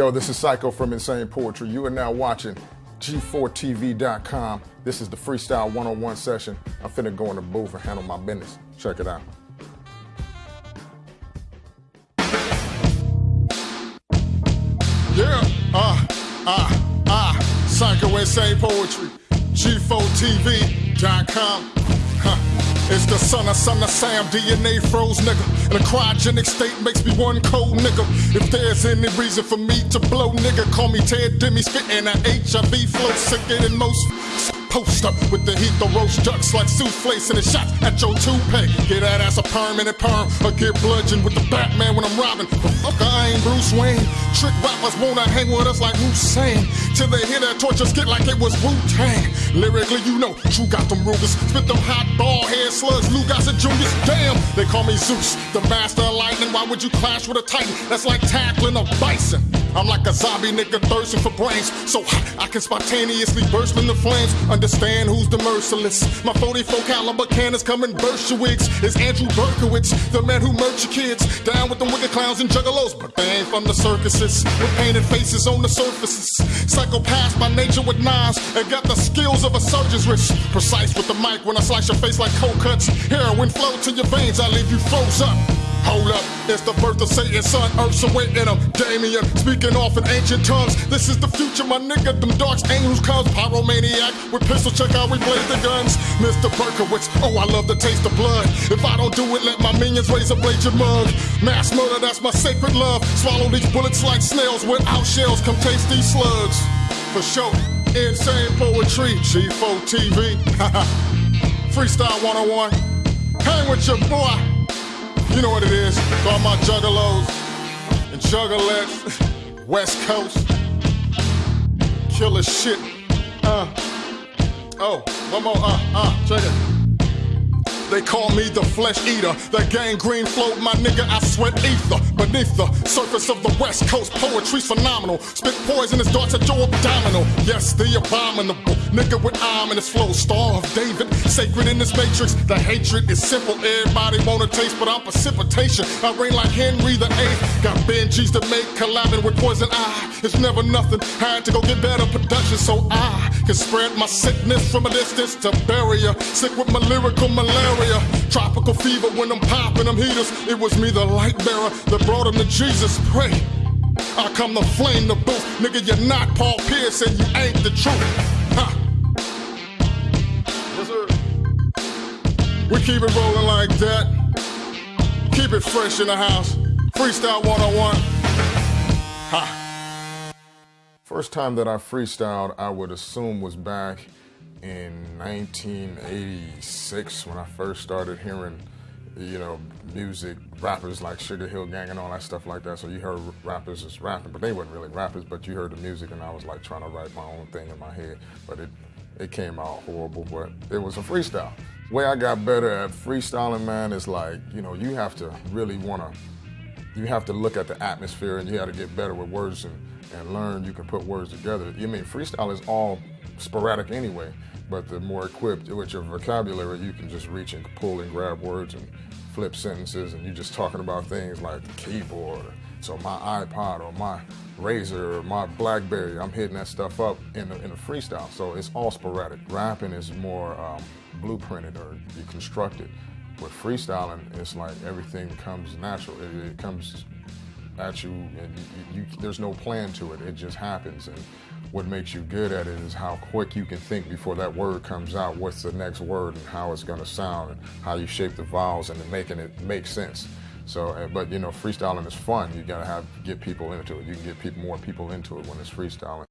Yo, this is Cyco from Insane Poetry. You are now watching G4TV.com. This is the Freestyle 101 session. I'm finna go in the booth and handle my business. Check it out. Yeah, ah, ah, ah, Cyco Insane Poetry. G4TV.com. It's the son of son of Sam, DNA froze nigga. And a cryogenic state makes me one cold nigga. If there's any reason for me to blow nigga, call me Ted Demi spitting a HIV flow sicker than most. Post up with the heat, the roast ducks like souffle and a shot at your toupee. Get that ass a permanent perm or get bludgeoned with the Batman when I'm robbing. Fuck, I ain't Bruce Wayne. Trick rappers wanna hang with us like Hussein. Till they hear that torture skit like it was Wu Tang. Lyrically, you know, True got them Rugers. Spit them hot ball head slugs, Lugers and Juniors. Damn, they call me Zeus, the master of lightning. Why would you clash with a titan? That's like tackling a bison. I'm like a zombie nigga thirsting for brains. So I can spontaneously burst into flames. Understand who's the merciless. My 44 caliber cannons coming burst your wigs. It's Andrew Berkowitz, the man who murked your kids. Down with them wicked clowns and juggalos, but they ain't from the circuses. With painted faces on the surfaces. Psychopaths by nature with knives and got the skills of a surgeon's wrist. Precise with the mic when I slice your face like cold cuts. Heroin flow to your veins, I leave you froze up. Hold up, it's the birth of Satan's son, Earth's awaiting him. Damien, speaking off in ancient tongues. This is the future, my nigga. Them darks ain't who's comes. Pyromaniac with pistol, check how we blaze the guns. Mr. Berkowitz, oh, I love the taste of blood. If I don't do it, let my minions raise a blade your mug. Mass murder, that's my sacred love. Swallow these bullets like snails without shells. Come taste these slugs. For sure, insane poetry, G4 TV. Freestyle 101. Hang with your boy. You know what it is. All my juggalos and juggalettes. West Coast. Killer shit. Uh. Oh, one more. Uh, uh, check it. They call me the flesh eater. The gangrene float, my nigga, I sweat ether. Beneath the surface of the West Coast, poetry's phenomenal. Spit poisonous darts at your abdominal. Yes, the abominable. Nigga with ominous flow. Star of David, sacred in this matrix. The hatred is simple. Everybody wanna taste, but I'm precipitation. I reign like Henry the Eighth. Got Benjis to make, collabing with Poison Eye. It's never nothing. Had to go get better production so I can spread my sickness from a distance to ya. Sick with my lyrical malaria. Tropical fever when I'm popping them heaters. It was me, the light bearer, that brought him to Jesus. Pray. I come to flame the booth. Nigga, you're not Paul Pierce and you ain't the truth. Ha. We keep it rolling like that. Keep it fresh in the house. Freestyle 101. Ha. First time that I freestyled, I would assume was back in 1986 when I first started hearing, you know, music, rappers like Sugar Hill Gang and all that stuff like that. So you heard rappers just rapping, but they weren't really rappers, but you heard the music and I was like trying to write my own thing in my head, but it, it came out horrible, but it was a freestyle. Way I got better at freestyling, man, is like, you know, you have to really want to, you have to look at the atmosphere and you have to get better with words and, and learn you can put words together. You mean freestyle is all sporadic anyway, but the more equipped with your vocabulary, you can just reach and pull and grab words and flip sentences, and you're just talking about things like the keyboard, so my iPod or my RAZR or my BlackBerry, I'm hitting that stuff up in a, in a freestyle. So it's all sporadic. Rapping is more um, blueprinted or deconstructed. With freestyling, it's like everything comes natural. It, it comes at you, and you, you, there's no plan to it. It just happens. And what makes you good at it is how quick you can think before that word comes out. What's the next word and how it's going to sound, and how you shape the vowels and making it make sense. So, eh, but you know, freestyling is fun. You got to have get people into it. You can get people more people into it when it's freestyling.